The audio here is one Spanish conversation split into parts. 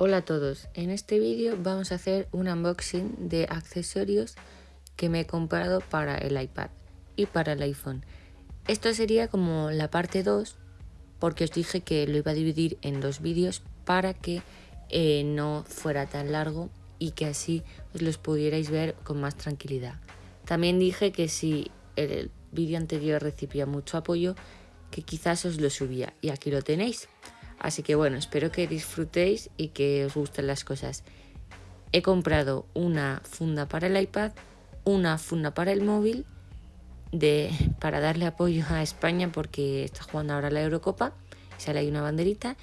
Hola a todos, en este vídeo vamos a hacer un unboxing de accesorios que me he comprado para el iPad y para el iPhone. Esto sería como la parte 2 porque os dije que lo iba a dividir en dos vídeos para que eh, no fuera tan largo y que así os los pudierais ver con más tranquilidad. También dije que si el vídeo anterior recibía mucho apoyo que quizás os lo subía y aquí lo tenéis. Así que bueno, espero que disfrutéis y que os gusten las cosas. He comprado una funda para el iPad, una funda para el móvil, de, para darle apoyo a España porque está jugando ahora la Eurocopa, sale ahí una banderita,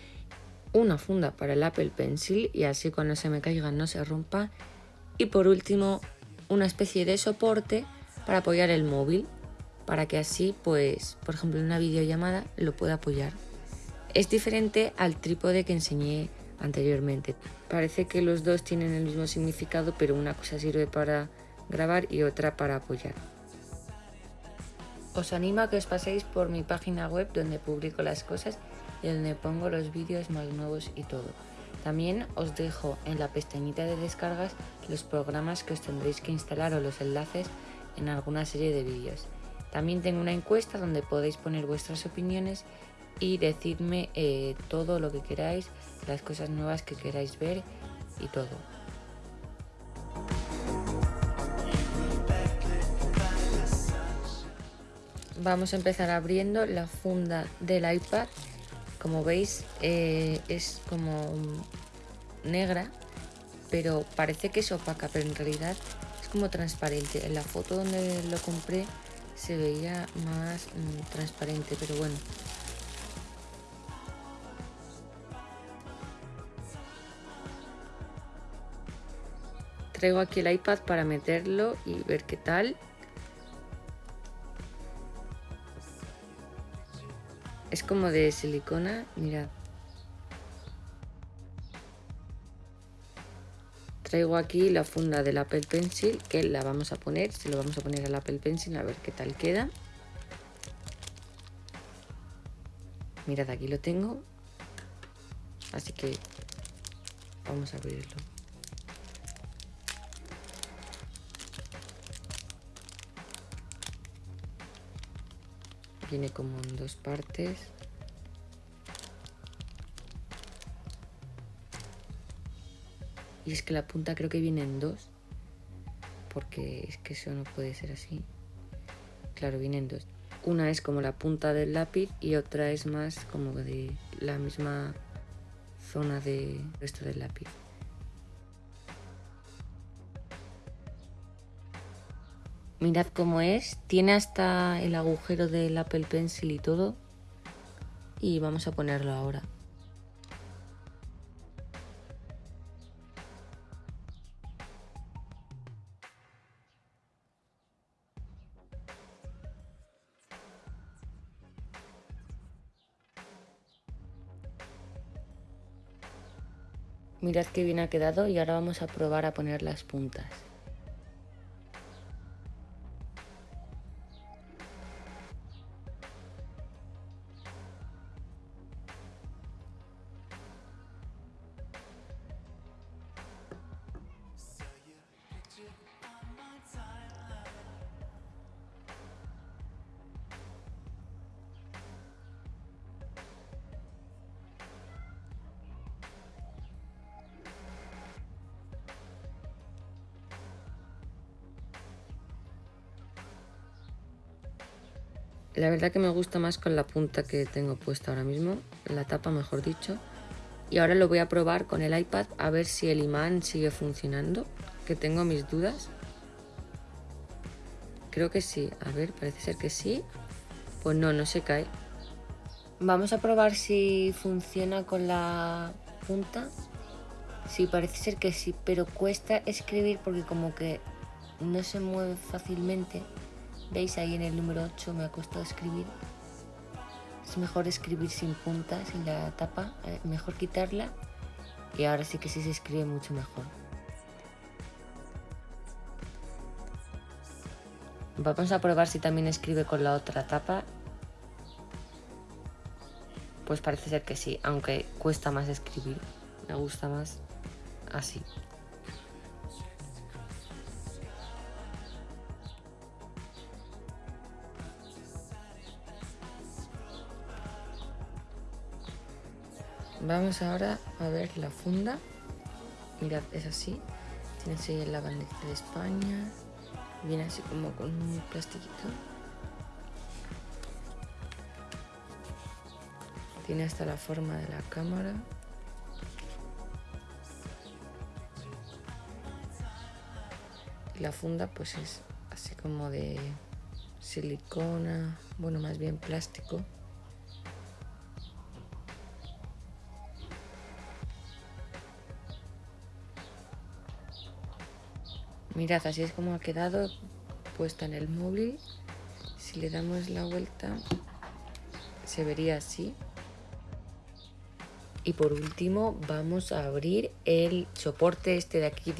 una funda para el Apple Pencil y así cuando se me caiga no se rompa, y por último una especie de soporte para apoyar el móvil, para que así pues, por ejemplo en una videollamada lo pueda apoyar. Es diferente al trípode que enseñé anteriormente. Parece que los dos tienen el mismo significado, pero una cosa sirve para grabar y otra para apoyar. Os animo a que os paséis por mi página web donde publico las cosas y donde pongo los vídeos más nuevos y todo. También os dejo en la pestañita de descargas los programas que os tendréis que instalar o los enlaces en alguna serie de vídeos. También tengo una encuesta donde podéis poner vuestras opiniones y decidme eh, todo lo que queráis, las cosas nuevas que queráis ver y todo. Vamos a empezar abriendo la funda del iPad. Como veis eh, es como negra, pero parece que es opaca, pero en realidad es como transparente. En la foto donde lo compré se veía más mm, transparente, pero bueno, traigo aquí el iPad para meterlo y ver qué tal. Es como de silicona, mirad. Traigo aquí la funda del Apple Pencil, que la vamos a poner, se lo vamos a poner al Apple Pencil a ver qué tal queda. Mirad, aquí lo tengo. Así que vamos a abrirlo. Viene como en dos partes. Y es que la punta creo que viene en dos. Porque es que eso no puede ser así. Claro, viene en dos. Una es como la punta del lápiz y otra es más como de la misma zona de resto del lápiz. Mirad cómo es. Tiene hasta el agujero del Apple Pencil y todo. Y vamos a ponerlo ahora. Mirad qué bien ha quedado y ahora vamos a probar a poner las puntas. La verdad que me gusta más con la punta que tengo puesta ahora mismo, la tapa mejor dicho. Y ahora lo voy a probar con el iPad a ver si el imán sigue funcionando, que tengo mis dudas. Creo que sí, a ver, parece ser que sí. Pues no, no se cae. Vamos a probar si funciona con la punta. Sí, parece ser que sí, pero cuesta escribir porque como que no se mueve fácilmente. ¿Veis ahí en el número 8 me ha costado escribir? Es mejor escribir sin punta, sin la tapa, eh, mejor quitarla y ahora sí que sí se escribe mucho mejor. Vamos a probar si también escribe con la otra tapa. Pues parece ser que sí, aunque cuesta más escribir. me gusta más así. Vamos ahora a ver la funda. Mirad, es así. Tiene así la bandera de España. Viene así como con un plastiquito. Tiene hasta la forma de la cámara. La funda pues es así como de silicona, bueno más bien plástico. Mirad, así es como ha quedado puesta en el móvil. Si le damos la vuelta, se vería así. Y por último vamos a abrir el soporte este de aquí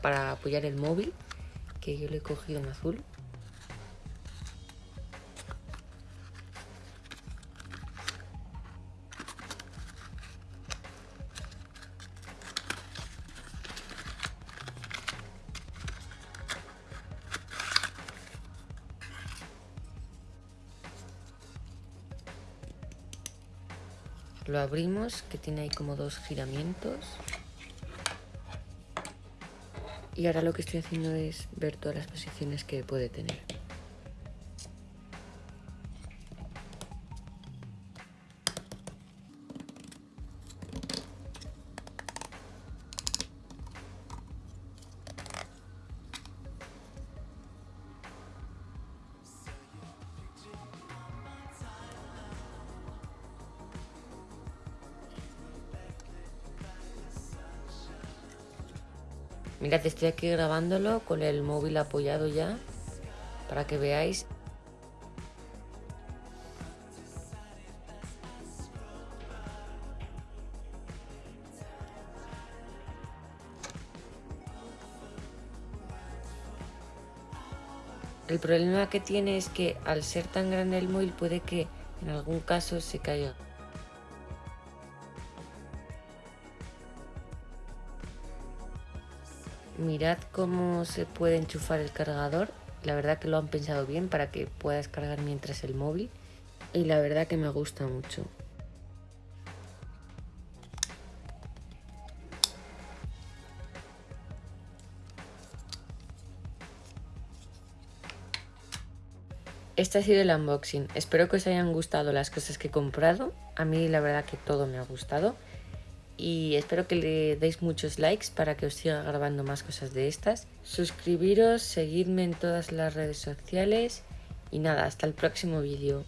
para apoyar el móvil, que yo le he cogido en azul. Lo abrimos, que tiene ahí como dos giramientos. Y ahora lo que estoy haciendo es ver todas las posiciones que puede tener. Mirad, estoy aquí grabándolo con el móvil apoyado ya para que veáis. El problema que tiene es que al ser tan grande el móvil puede que en algún caso se caiga. Mirad cómo se puede enchufar el cargador. La verdad que lo han pensado bien para que puedas cargar mientras el móvil. Y la verdad que me gusta mucho. Este ha sido el unboxing. Espero que os hayan gustado las cosas que he comprado. A mí la verdad que todo me ha gustado y espero que le deis muchos likes para que os siga grabando más cosas de estas. Suscribiros, seguidme en todas las redes sociales y nada, hasta el próximo vídeo.